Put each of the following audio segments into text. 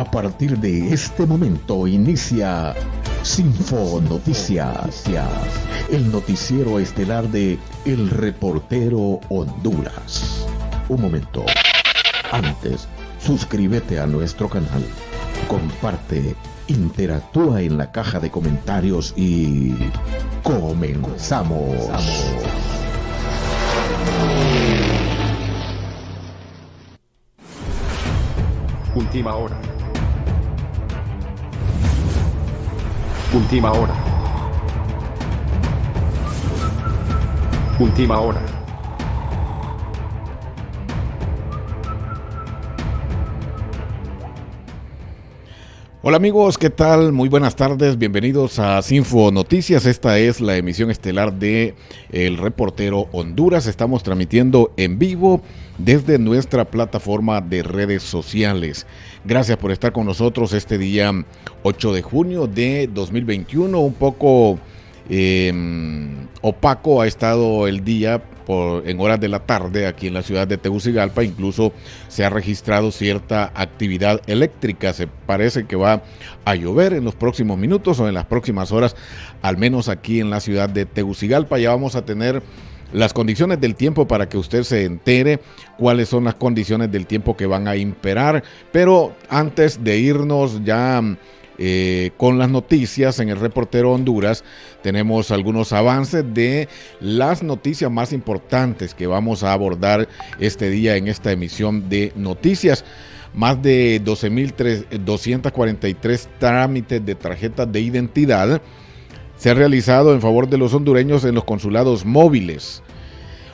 A partir de este momento inicia Sinfo Noticias, el noticiero estelar de El Reportero Honduras. Un momento. Antes, suscríbete a nuestro canal, comparte, interactúa en la caja de comentarios y comenzamos. Última hora. Última hora. Última hora. Hola amigos, ¿qué tal? Muy buenas tardes, bienvenidos a Sinfo Noticias. Esta es la emisión estelar de El Reportero Honduras. Estamos transmitiendo en vivo desde nuestra plataforma de redes sociales. Gracias por estar con nosotros este día 8 de junio de 2021, un poco Em, opaco ha estado el día en horas de la tarde aquí en la ciudad de Tegucigalpa. Incluso se ha registrado cierta actividad eléctrica. Se parece que va a llover en los próximos minutos o en las próximas horas, al menos aquí en la ciudad de Tegucigalpa. Ya vamos a tener las condiciones del tiempo para que usted se entere cuáles son las condiciones del tiempo que van a imperar. Pero antes de irnos ya eh, con las noticias en el reportero Honduras. Tenemos algunos avances de las noticias más importantes que vamos a abordar este día en esta emisión de noticias. Más de 12.243 trámites de tarjetas de identidad se han realizado en favor de los hondureños en los consulados móviles.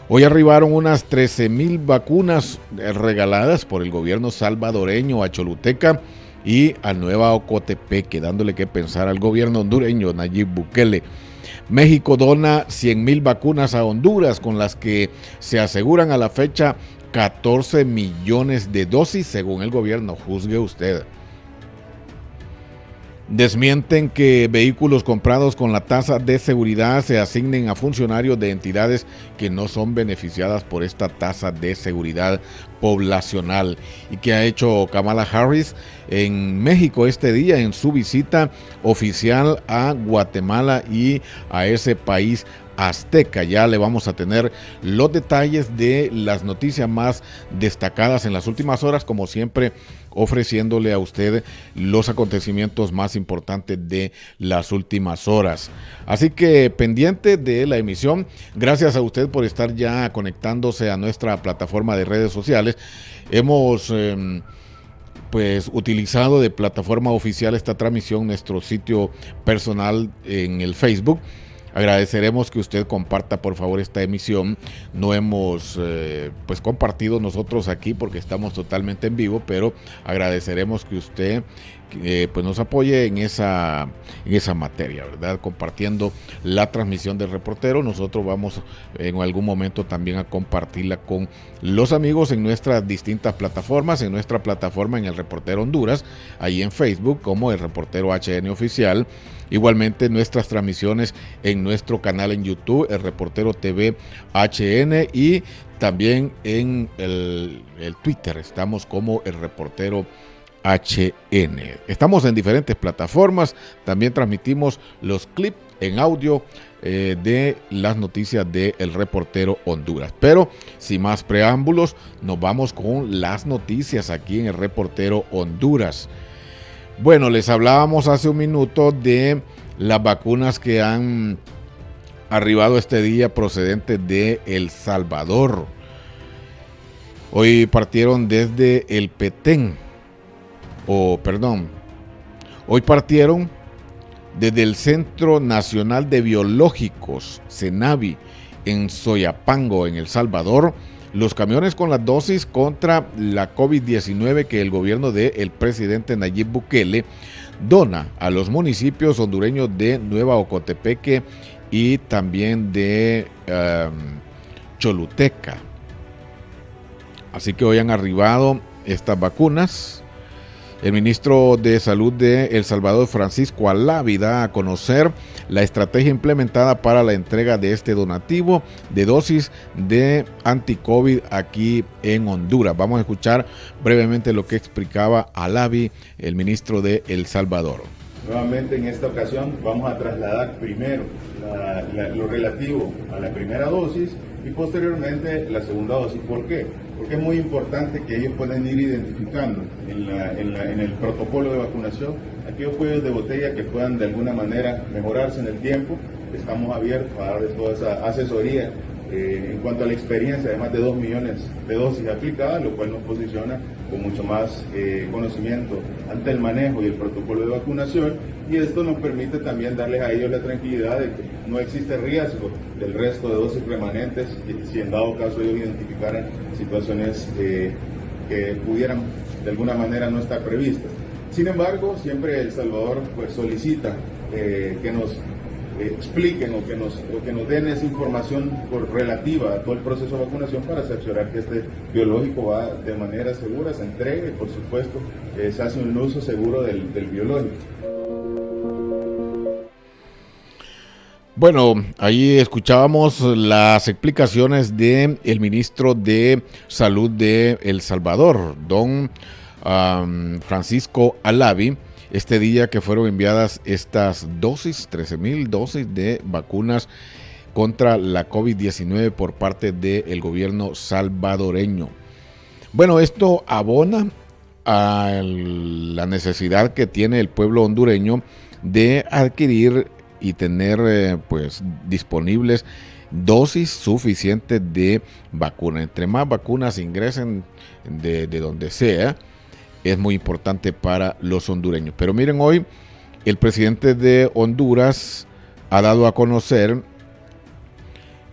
Hoy arribaron unas 13.000 vacunas regaladas por el gobierno salvadoreño a Choluteca y a Nueva Ocotepeque, dándole que pensar al gobierno hondureño Nayib Bukele. México dona 100 mil vacunas a Honduras, con las que se aseguran a la fecha 14 millones de dosis, según el gobierno. Juzgue usted. Desmienten que vehículos comprados con la tasa de seguridad se asignen a funcionarios de entidades que no son beneficiadas por esta tasa de seguridad poblacional. Y que ha hecho Kamala Harris en México este día en su visita oficial a Guatemala y a ese país azteca. Ya le vamos a tener los detalles de las noticias más destacadas en las últimas horas, como siempre ofreciéndole a usted los acontecimientos más importantes de las últimas horas. Así que pendiente de la emisión, gracias a usted por estar ya conectándose a nuestra plataforma de redes sociales. Hemos... Em, pues utilizado de plataforma oficial esta transmisión, nuestro sitio personal en el Facebook Agradeceremos que usted comparta por favor esta emisión. No hemos eh, pues compartido nosotros aquí porque estamos totalmente en vivo, pero agradeceremos que usted eh, pues nos apoye en esa, en esa materia, ¿verdad? Compartiendo la transmisión del reportero. Nosotros vamos en algún momento también a compartirla con los amigos en nuestras distintas plataformas, en nuestra plataforma en el reportero Honduras, ahí en Facebook como el reportero HN oficial Igualmente nuestras transmisiones en nuestro canal en YouTube, el Reportero TV HN y también en el, Twitter estamos como el Reportero HN. Estamos en diferentes plataformas, también transmitimos los clips en audio eh, de las noticias de El Reportero Honduras. Pero sin más preámbulos, nos vamos con las noticias aquí en El Reportero Honduras. Bueno, les hablábamos hace un minuto de las vacunas que han arribado este día procedentes de El Salvador. Hoy partieron desde el Petén, o perdón, hoy partieron desde el Centro Nacional de Biológicos, CENAVI, en Soyapango, en El Salvador, los camiones con las dosis contra la COVID-19 que el gobierno del el presidente Nayib Bukele dona a los municipios hondureños de Nueva Ocotepeque y también de em, Choluteca. Así que hoy han arribado estas vacunas. El ministro de Salud de El Salvador, Francisco Alavi, da a conocer la estrategia implementada para la entrega de este donativo de dosis de anti-COVID aquí en Honduras. Vamos a escuchar brevemente lo que explicaba Alavi, el ministro de El Salvador. Nuevamente en esta ocasión vamos a trasladar primero lo relativo a la primera dosis y posteriormente la segunda dosis. ¿Por qué? Porque es muy importante que ellos puedan ir identificando en, el protocolo de vacunación aquellos cuellos de botella que puedan de alguna manera mejorarse en el tiempo. Estamos abiertos a darles toda esa asesoría eh, en cuanto a la experiencia de más de 2 millones de dosis aplicadas, lo cual nos posiciona con mucho más eh, conocimiento ante el manejo y el protocolo de vacunación y esto nos permite también darles a ellos la tranquilidad de que no existe riesgo del resto de dosis remanentes si en dado caso ellos identificaran situaciones eh, que pudieran de alguna manera no estar previstas. Sin embargo, siempre El Salvador pues, solicita que nos expliquen o que, nos, que nos den esa información por, relativa a todo el proceso de vacunación para cerciorar que este biológico va de manera segura, se entregue y por supuesto eh, se hace un uso seguro del, biológico. Bueno, ahí escuchábamos las explicaciones del el ministro de Salud de El Salvador, don Francisco Alavi, este día que fueron enviadas estas dosis, 13 mil dosis de vacunas contra la COVID-19 por parte del gobierno salvadoreño. Bueno, esto abona a la necesidad que tiene el pueblo hondureño de adquirir y tener eh, pues disponibles dosis suficientes de vacuna. Entre más vacunas ingresen de, de donde sea, es muy importante para los hondureños. Pero miren, hoy el presidente de Honduras ha dado a conocer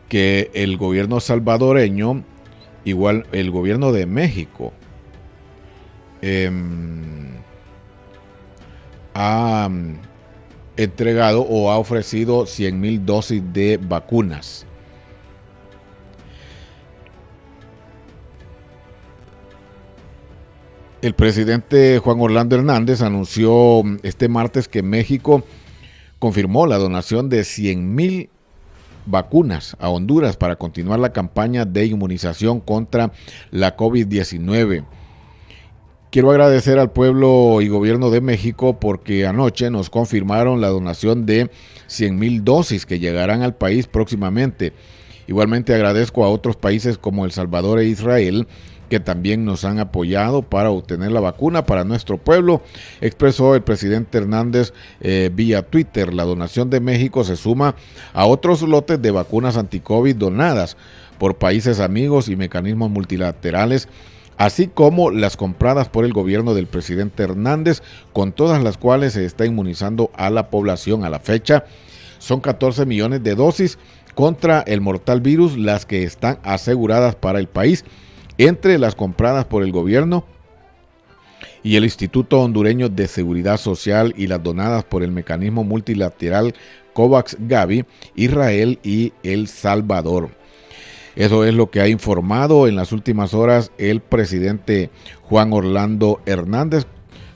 que el gobierno salvadoreño, igual el gobierno de México, em, ha entregado o ha ofrecido 100 mil dosis de vacunas El presidente Juan Orlando Hernández anunció este martes que México confirmó la donación de 100 mil vacunas a Honduras para continuar la campaña de inmunización contra la COVID-19. Quiero agradecer al pueblo y gobierno de México porque anoche nos confirmaron la donación de 100 mil dosis que llegarán al país próximamente. Igualmente agradezco a otros países como El Salvador e Israel que también nos han apoyado para obtener la vacuna para nuestro pueblo, expresó el presidente Hernández eh, vía Twitter. La donación de México se suma a otros lotes de vacunas anti-COVID donadas por países amigos y mecanismos multilaterales así como las compradas por el gobierno del presidente Hernández, con todas las cuales se está inmunizando a la población a la fecha. Son 14 millones de dosis contra el mortal virus, las que están aseguradas para el país entre las compradas por el gobierno y el Instituto Hondureño de Seguridad Social y las donadas por el mecanismo multilateral COVAX Gavi, Israel y El Salvador. Eso es lo que ha informado en las últimas horas el presidente Juan Orlando Hernández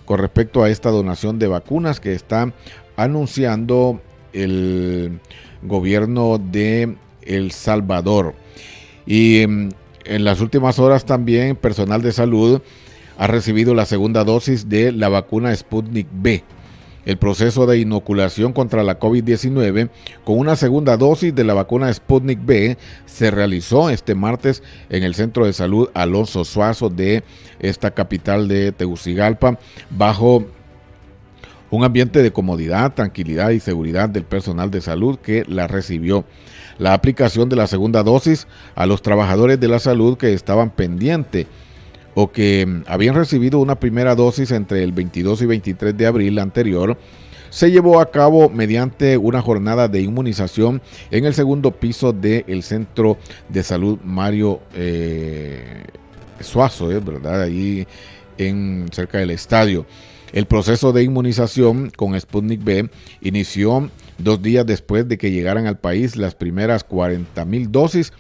con respecto a esta donación de vacunas que está anunciando el gobierno de El Salvador. Y mm, en las últimas horas también personal de salud ha recibido la segunda dosis de la vacuna Sputnik B. El proceso de inoculación contra la COVID-19 con una segunda dosis de la vacuna Sputnik B se realizó este martes en el Centro de Salud Alonso Suazo de esta capital de Tegucigalpa bajo un ambiente de comodidad, tranquilidad y seguridad del personal de salud que la recibió la aplicación de la segunda dosis a los trabajadores de la salud que estaban pendientes o que mm, habían recibido una primera dosis entre el 22 y 23 de abril anterior, se llevó a cabo mediante una jornada de inmunización en el segundo piso del Centro de Salud Mario eh, Suazo, eh, ¿verdad? Ahí en, cerca del estadio. El proceso de inmunización con Sputnik B inició dos días después de que llegaran al país las primeras 40 mil dosis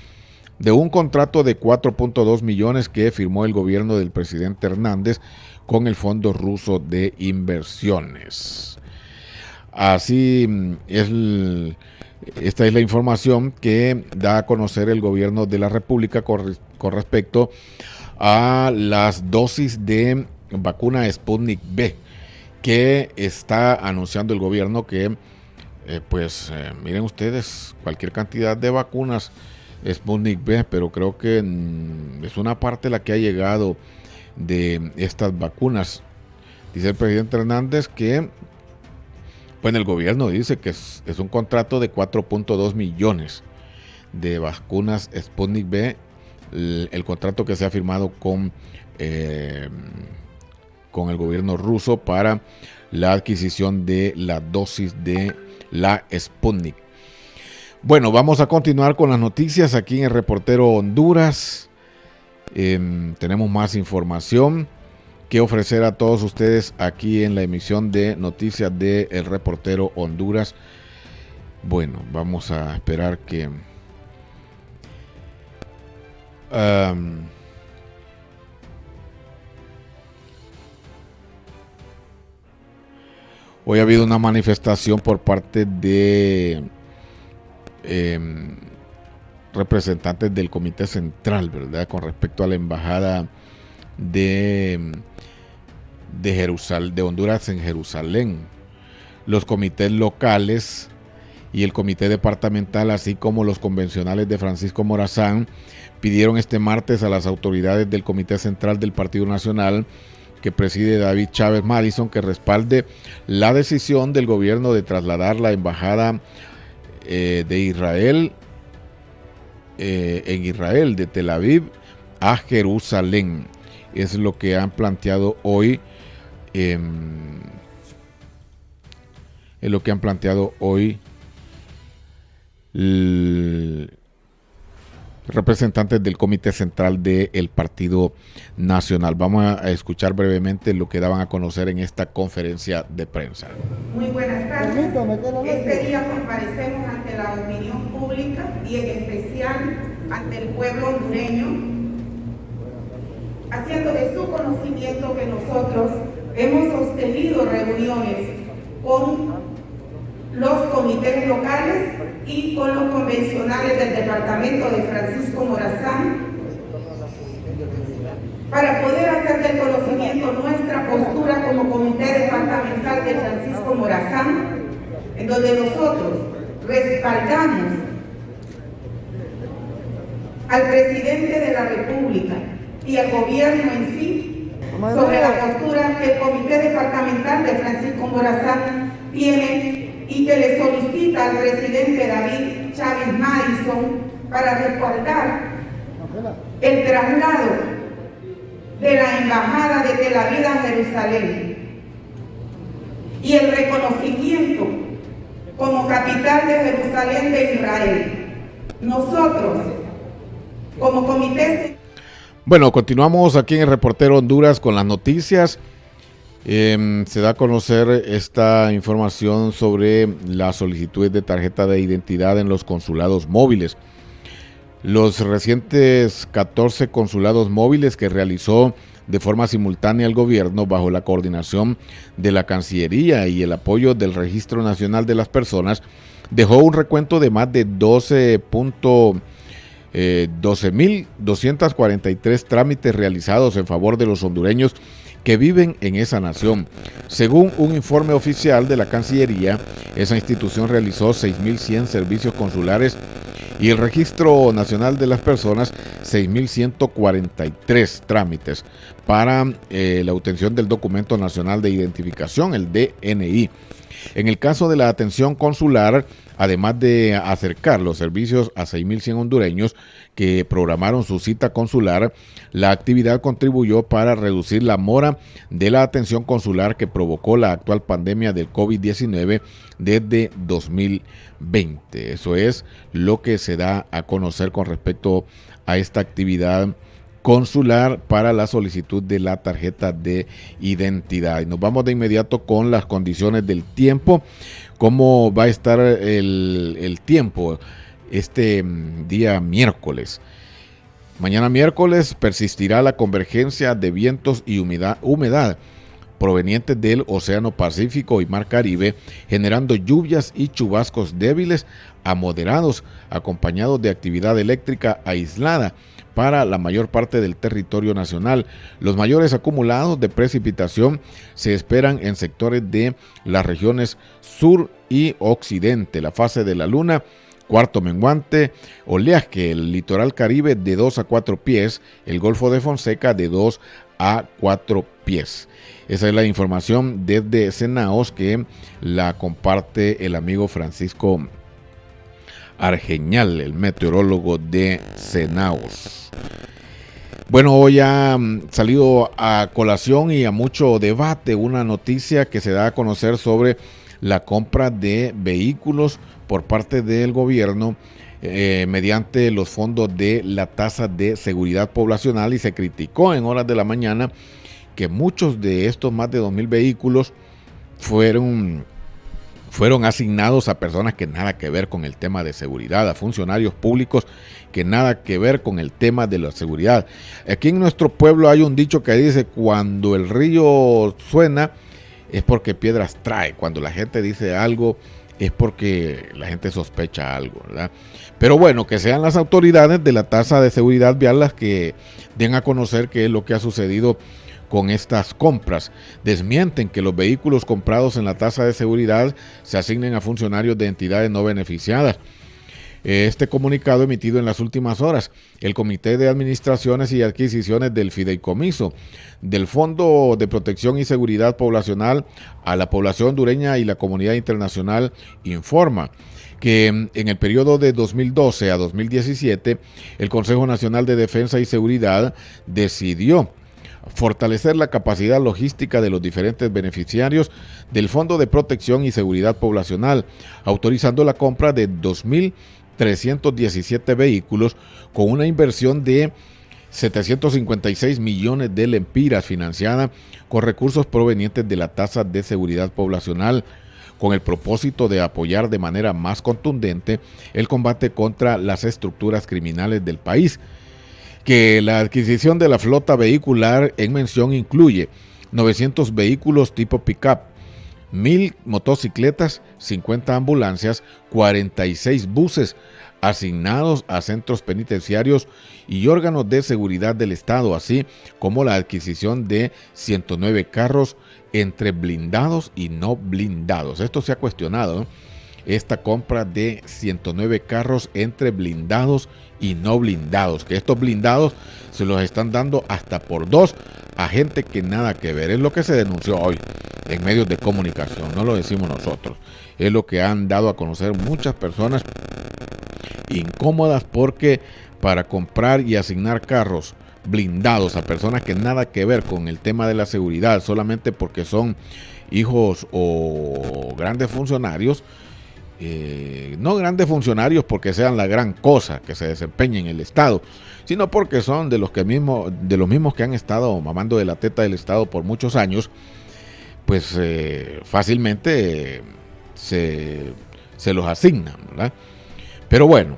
de un contrato de 4.2 millones que firmó el gobierno del presidente Hernández con el Fondo Ruso de Inversiones. Así es, esta es la información que da a conocer el gobierno de la República con, respecto a las dosis de vacuna Sputnik B que está anunciando el gobierno que, eh, pues, eh, miren ustedes, cualquier cantidad de vacunas Sputnik B, pero creo que mm, es una parte la que ha llegado de estas vacunas. Dice el presidente Hernández que, pues el gobierno dice que es, un contrato de 4.2 millones de vacunas Sputnik B, el, contrato que se ha firmado con, eh, con el gobierno ruso para la adquisición de la dosis de la Sputnik. Bueno, vamos a continuar con las noticias aquí en el Reportero Honduras. Em, tenemos más información que ofrecer a todos ustedes aquí en la emisión de noticias de El Reportero Honduras. Bueno, vamos a esperar que... hoy ha habido una manifestación por parte de Em, representantes del Comité Central, ¿verdad? Con respecto a la embajada de, de, Jerusalén, de Honduras en Jerusalén. Los comités locales y el comité departamental, así como los convencionales de Francisco Morazán, pidieron este martes a las autoridades del Comité Central del Partido Nacional que preside David Chávez Madison que respalde la decisión del gobierno de trasladar la embajada eh, de Israel, eh, en Israel, de Tel Aviv a Jerusalén. Es lo que han planteado hoy. es lo que han planteado hoy representantes del Comité Central del Partido Nacional. Vamos a escuchar brevemente lo que daban a conocer en esta conferencia de prensa. Muy buenas tardes. Este día comparecemos ante la opinión pública y en especial ante el pueblo hondureño, haciendo de su conocimiento que nosotros hemos sostenido reuniones con los comités locales y con los convencionales del departamento de Francisco Morazán para poder hacer del conocimiento nuestra postura como comité departamental de Francisco Morazán, en donde nosotros respaldamos al presidente de la República y al gobierno en sí sobre la postura que el comité departamental de Francisco Morazán tiene y que le solicita al presidente David Chávez Madison para respaldar el traslado de la embajada de Tel Aviv a Jerusalén y el reconocimiento como capital de Jerusalén de Israel. Nosotros, como comité... Bueno, continuamos aquí en el Reportero Honduras con las noticias. Em, se da a conocer esta información sobre las solicitudes de tarjeta de identidad en los consulados móviles. Los recientes 14 consulados móviles que realizó de forma simultánea el gobierno bajo la coordinación de la Cancillería y el apoyo del Registro Nacional de las Personas dejó un recuento de más de 12. 12.243 eh, trámites realizados en favor de los hondureños que viven en esa nación. Según un informe oficial de la Cancillería, esa institución realizó 6.100 servicios consulares y el Registro Nacional de las Personas 6.143 trámites para eh, la obtención del Documento Nacional de Identificación, el DNI. En el caso de la atención consular, además de acercar los servicios a 6.100 hondureños que programaron su cita consular, la actividad contribuyó para reducir la mora de la atención consular que provocó la actual pandemia del COVID-19 desde 2020. Eso es lo que se da a conocer con respecto a esta actividad consular para la solicitud de la tarjeta de identidad. Y nos vamos de inmediato con las condiciones del tiempo cómo va a estar el, tiempo este mm, día miércoles. Mañana miércoles persistirá la convergencia de vientos y humedad, humedad provenientes del Océano Pacífico y Mar Caribe, generando lluvias y chubascos débiles a moderados, acompañados de actividad eléctrica aislada para la mayor parte del territorio nacional. Los mayores acumulados de precipitación se esperan en sectores de las regiones sur y occidente. La fase de la luna Cuarto menguante, oleaje, el litoral caribe de 2 a 4 pies, el Golfo de Fonseca de 2 a 4 pies. Esa es la información desde Senaos que la comparte el amigo Francisco Argeñal, el meteorólogo de Senaos. Bueno, hoy ha mm, salido a colación y a mucho debate una noticia que se da a conocer sobre la compra de vehículos por parte del gobierno eh, mediante los fondos de la tasa de seguridad poblacional y se criticó en horas de la mañana que muchos de estos más de 2.000 vehículos fueron, fueron asignados a personas que nada que ver con el tema de seguridad, a funcionarios públicos que nada que ver con el tema de la seguridad. Aquí en nuestro pueblo hay un dicho que dice, cuando el río suena es porque piedras trae, cuando la gente dice algo es porque la gente sospecha algo, ¿verdad? Pero bueno, que sean las autoridades de la tasa de seguridad vial las que den a conocer qué es lo que ha sucedido con estas compras. Desmienten que los vehículos comprados en la tasa de seguridad se asignen a funcionarios de entidades no beneficiadas. Este comunicado emitido en las últimas horas, el Comité de Administraciones y Adquisiciones del Fideicomiso del Fondo de Protección y Seguridad Poblacional a la población hondureña y la comunidad internacional informa que en el periodo de 2012 a 2017 el Consejo Nacional de Defensa y Seguridad decidió fortalecer la capacidad logística de los diferentes beneficiarios del Fondo de Protección y Seguridad Poblacional, autorizando la compra de 2.317 vehículos con una inversión de 756 millones de lempiras financiada con recursos provenientes de la tasa de seguridad poblacional con el propósito de apoyar de manera más contundente el combate contra las estructuras criminales del país que la adquisición de la flota vehicular en mención incluye 900 vehículos tipo pickup, 1000 motocicletas, 50 ambulancias, 46 buses asignados a centros penitenciarios y órganos de seguridad del Estado, así como la adquisición de 109 carros entre blindados y no blindados. Esto se ha cuestionado, esta compra de 109 carros entre blindados y no blindados, que estos blindados se los están dando hasta por dos a gente que nada que ver. Es lo que se denunció hoy en medios de comunicación, no lo decimos nosotros. Es lo que han dado a conocer muchas personas incómodas porque para comprar y asignar carros blindados a personas que nada que ver con el tema de la seguridad, solamente porque son hijos o grandes funcionarios, eh, no grandes funcionarios porque sean la gran cosa que se desempeñen en el Estado, sino porque son de los, que mismo, de los mismos que han estado mamando de la teta del Estado por muchos años, pues eh, fácilmente se, se, los asignan. Pero bueno,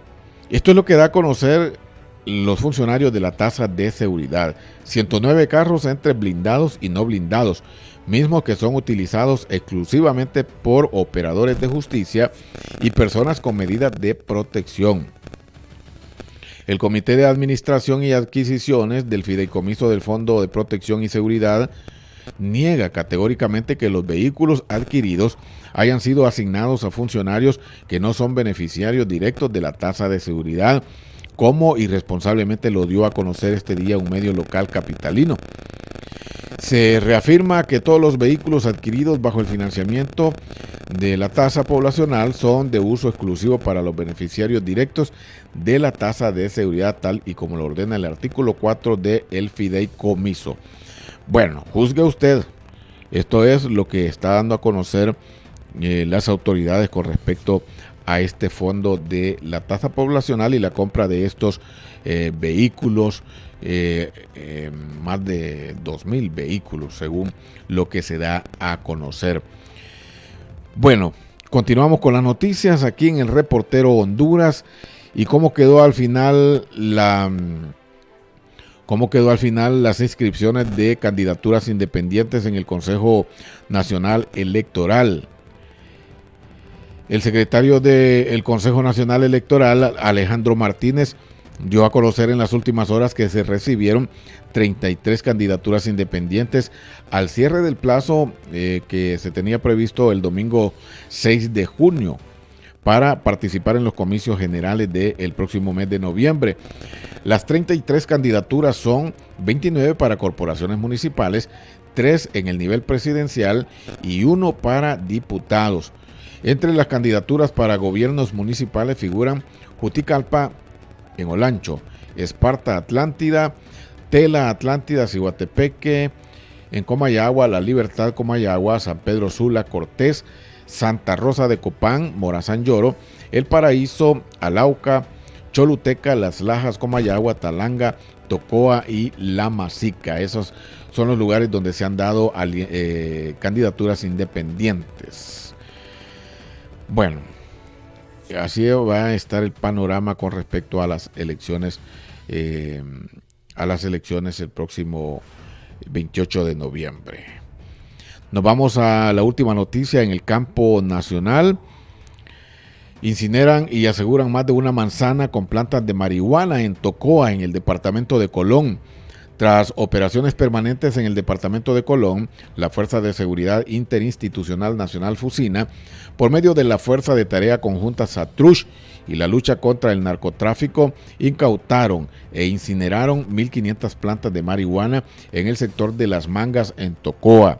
esto es lo que da a conocer los funcionarios de la tasa de seguridad. 109 carros entre blindados y no blindados mismos que son utilizados exclusivamente por operadores de justicia y personas con medidas de protección. El Comité de Administración y Adquisiciones del Fideicomiso del Fondo de Protección y Seguridad niega categóricamente que los vehículos adquiridos hayan sido asignados a funcionarios que no son beneficiarios directos de la tasa de seguridad, como irresponsablemente lo dio a conocer este día un medio local capitalino. Se reafirma que todos los vehículos adquiridos bajo el financiamiento de la tasa poblacional son de uso exclusivo para los beneficiarios directos de la tasa de seguridad tal y como lo ordena el artículo 4 del el fideicomiso. Bueno, juzgue usted. Esto es lo que está dando a conocer eh, las autoridades con respecto a este fondo de la tasa poblacional y la compra de estos eh, vehículos eh, eh, más de 2.000 vehículos según lo que se da a conocer. Bueno, continuamos con las noticias aquí en el reportero Honduras y cómo quedó al final la, ¿Cómo quedó al final las inscripciones de candidaturas independientes en el Consejo Nacional Electoral? El secretario del Consejo Nacional Electoral, Alejandro Martínez, dio a conocer en las últimas horas que se recibieron 33 candidaturas independientes al cierre del plazo eh, que se tenía previsto el domingo 6 de junio para participar en los comicios generales del próximo mes de noviembre. Las 33 candidaturas son 29 para corporaciones municipales, 3 en el nivel presidencial y 1 para diputados. Entre las candidaturas para gobiernos municipales figuran Juticalpa en Olancho, Esparta Atlántida, Tela Atlántida, Cihuatepeque, en Comayagua, La Libertad Comayagua, San Pedro Sula, Cortés, Santa Rosa de Copán, Morazán Lloro, El Paraíso, Alauca, Choluteca, Las Lajas, Comayagua, Talanga, Tocoa y La Masica. Esos son los lugares donde se han dado eh, candidaturas independientes. Bueno, así va a estar el panorama con respecto a las elecciones, eh, a las elecciones el próximo 28 de noviembre. Nos vamos a la última noticia en el campo nacional. Incineran y aseguran más de una manzana con plantas de marihuana en Tocoa, en el departamento de Colón. Tras operaciones permanentes en el departamento de Colón, la Fuerza de Seguridad Interinstitucional Nacional Fusina, por medio de la Fuerza de Tarea Conjunta Satrush y la lucha contra el narcotráfico, incautaron e incineraron 1.500 plantas de marihuana en el sector de Las Mangas en Tocoa.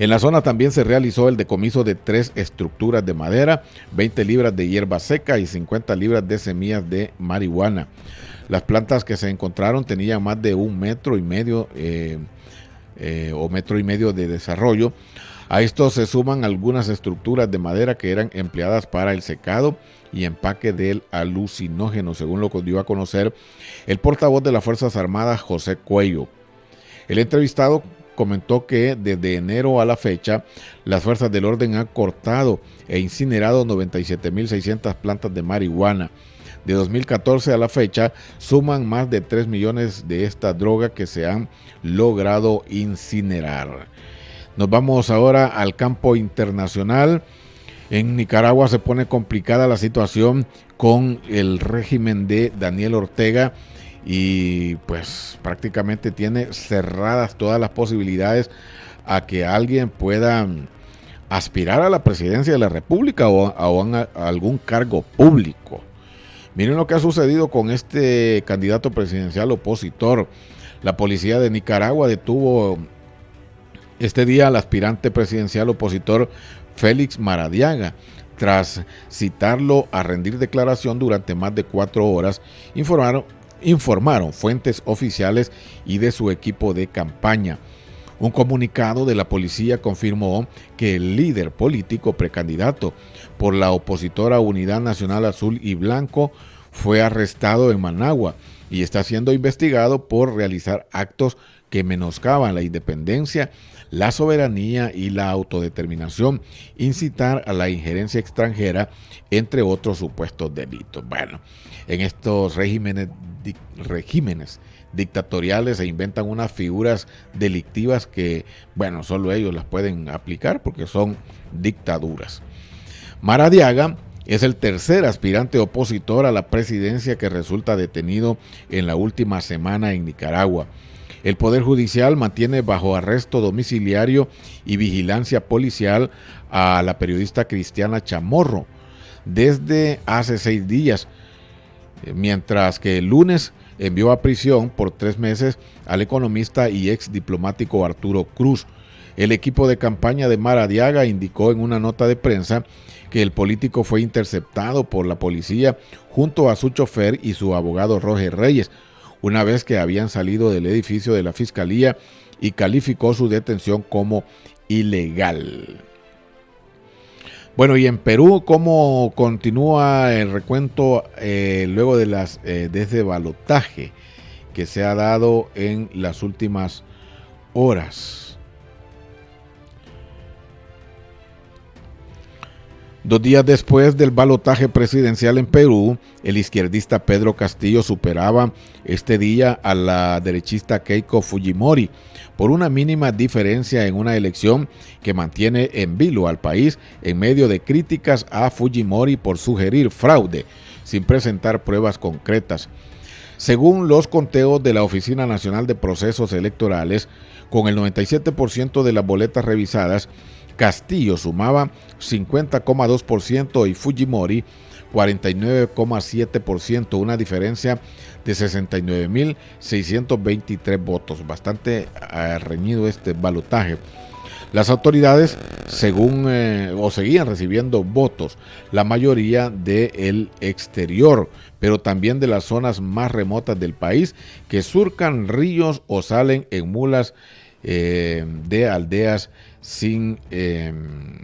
En la zona también se realizó el decomiso de tres estructuras de madera, 20 libras de hierba seca y 50 libras de semillas de marihuana. Las plantas que se encontraron tenían más de un metro y medio eh, eh, o metro y medio de desarrollo. A esto se suman algunas estructuras de madera que eran empleadas para el secado y empaque del alucinógeno, según lo que dio a conocer el portavoz de las Fuerzas Armadas, José Cuello. El entrevistado comentó que desde enero a la fecha, las fuerzas del orden han cortado e incinerado 97.600 plantas de marihuana de 2014 a la fecha suman más de 3 millones de esta droga que se han logrado incinerar. Nos vamos ahora al campo internacional. En Nicaragua se pone complicada la situación con el régimen de Daniel Ortega y pues prácticamente tiene cerradas todas las posibilidades a que alguien pueda aspirar a la presidencia de la República o a, algún cargo público. Miren lo que ha sucedido con este candidato presidencial opositor. La policía de Nicaragua detuvo este día al aspirante presidencial opositor Félix Maradiaga tras citarlo a rendir declaración durante más de cuatro horas, informaron, informaron fuentes oficiales y de su equipo de campaña. Un comunicado de la policía confirmó que el líder político precandidato por la opositora Unidad Nacional Azul y Blanco fue arrestado en Managua y está siendo investigado por realizar actos que menoscaban la independencia, la soberanía y la autodeterminación, incitar a la injerencia extranjera, entre otros supuestos delitos. Bueno, en estos regímenes, dictatoriales se inventan unas figuras delictivas que, bueno, solo ellos las pueden aplicar porque son dictaduras. Maradiaga es el tercer aspirante opositor a la presidencia que resulta detenido en la última semana en Nicaragua. El Poder Judicial mantiene bajo arresto domiciliario y vigilancia policial a la periodista Cristiana Chamorro desde hace seis días, mientras que el lunes envió a prisión por tres meses al economista y ex diplomático Arturo Cruz. El equipo de campaña de Maradiaga indicó en una nota de prensa que el político fue interceptado por la policía junto a su chofer y su abogado Roger Reyes, una vez que habían salido del edificio de la fiscalía y calificó su detención como ilegal. Bueno, y en Perú, ¿cómo continúa el recuento eh, luego de, las, eh, balotaje que se ha dado en las últimas horas? Dos días después del balotaje presidencial en Perú, el izquierdista Pedro Castillo superaba este día a la derechista Keiko Fujimori por una mínima diferencia en una elección que mantiene en vilo al país en medio de críticas a Fujimori por sugerir fraude sin presentar pruebas concretas. Según los conteos de la Oficina Nacional de Procesos Electorales, con el 97% de las boletas revisadas, Castillo sumaba 50,2% y Fujimori 49,7%, una diferencia de 69.623 votos. Bastante eh, reñido este balotaje. Las autoridades, según eh, o seguían recibiendo votos, la mayoría del exterior, pero también de las zonas más remotas del país que surcan ríos o salen en mulas eh, de aldeas sin em,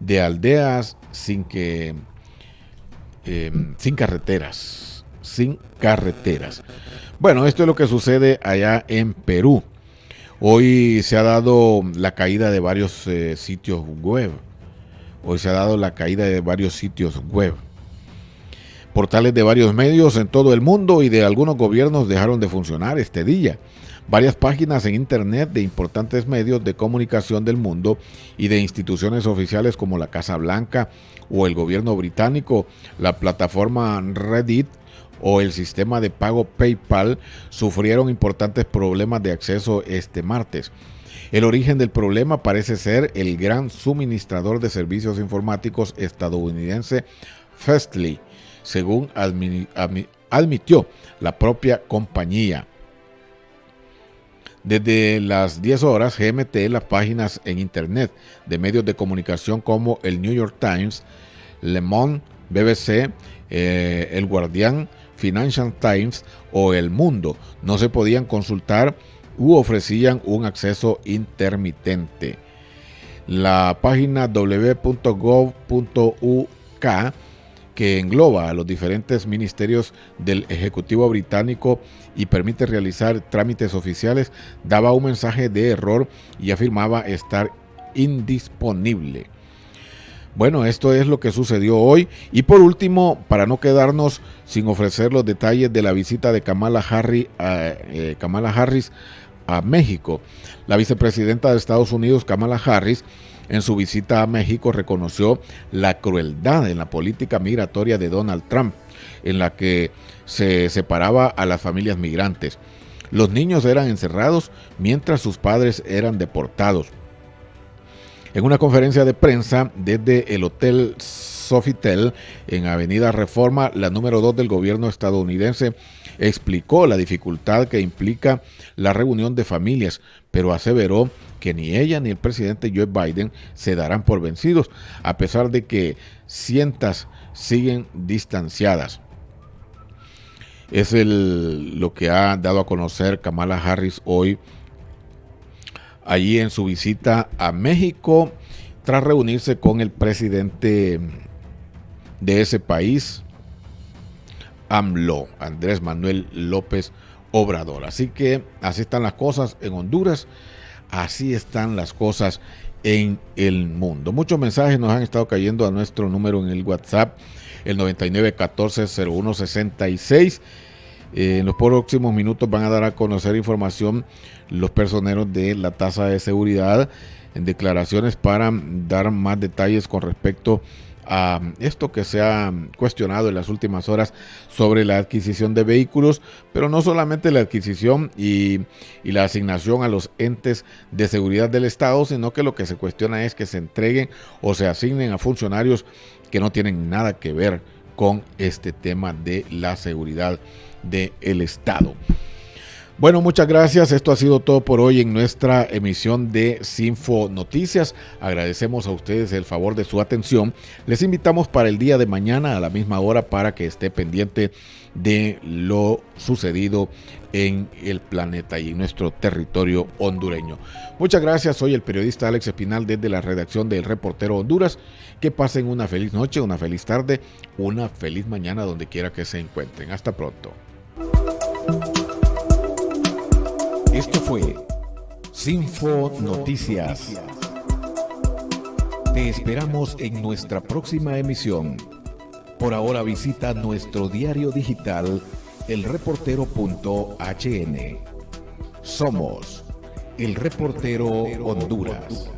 de aldeas sin que em, sin carreteras sin carreteras. Bueno esto es lo que sucede allá en Perú. Hoy se ha dado la caída de varios eh, sitios web. Hoy se ha dado la caída de varios sitios web. Portales de varios medios en todo el mundo y de algunos gobiernos dejaron de funcionar este día varias páginas en Internet de importantes medios de comunicación del mundo y de instituciones oficiales como la Casa Blanca o el gobierno británico, la plataforma Reddit o el sistema de pago PayPal sufrieron importantes problemas de acceso este martes. El origen del problema parece ser el gran suministrador de servicios informáticos estadounidense Fastly, según admitió la propia compañía. Desde las 10 horas, GMT, las páginas en Internet de medios de comunicación como el New York Times, Le Monde, BBC, eh, El Guardián, Financial Times o El Mundo no se podían consultar u ofrecían un acceso intermitente. La página w.gov.uk que engloba a los diferentes ministerios del Ejecutivo británico y permite realizar trámites oficiales, daba un mensaje de error y afirmaba estar indisponible. Bueno, esto es lo que sucedió hoy. Y por último, para no quedarnos sin ofrecer los detalles de la visita de Kamala Harris, a, eh, Kamala Harris a México, la vicepresidenta de Estados Unidos, Kamala Harris, en su visita a México reconoció la crueldad en la política migratoria de Donald Trump, en la que se separaba a las familias migrantes. Los niños eran encerrados mientras sus padres eran deportados. En una conferencia de prensa desde el Hotel Sofitel en Avenida Reforma, la número 2 del gobierno estadounidense, explicó la dificultad que implica la reunión de familias, pero aseveró que ni ella ni el presidente Joe Biden se darán por vencidos, a pesar de que cientas siguen distanciadas. Es el, lo que ha dado a conocer Kamala Harris hoy, allí en su visita a México, tras reunirse con el presidente de ese país, AMLO, Andrés Manuel López Obrador. Así que así están las cosas en Honduras, así están las cosas en el mundo. Muchos mensajes nos han estado cayendo a nuestro número en el WhatsApp, el 99140166. Eh, en los próximos minutos van a dar a conocer información los personeros de la tasa de seguridad en declaraciones para dar más detalles con respecto a a esto que se ha cuestionado en las últimas horas sobre la adquisición de vehículos, pero no solamente la adquisición y, la asignación a los entes de seguridad del Estado, sino que lo que se cuestiona es que se entreguen o se asignen a funcionarios que no tienen nada que ver con este tema de la seguridad del Estado. Bueno, muchas gracias. Esto ha sido todo por hoy en nuestra emisión de Sinfo Noticias. Agradecemos a ustedes el favor de su atención. Les invitamos para el día de mañana a la misma hora para que esté pendiente de lo sucedido en el planeta y en nuestro territorio hondureño. Muchas gracias. Soy el periodista Alex Espinal desde la redacción del Reportero Honduras. Que pasen una feliz noche, una feliz tarde, una feliz mañana donde quiera que se encuentren. Hasta pronto. Esto fue Sinfo Noticias. Te esperamos en nuestra próxima emisión. Por ahora visita nuestro diario digital elreportero.hn. Somos El Reportero Honduras.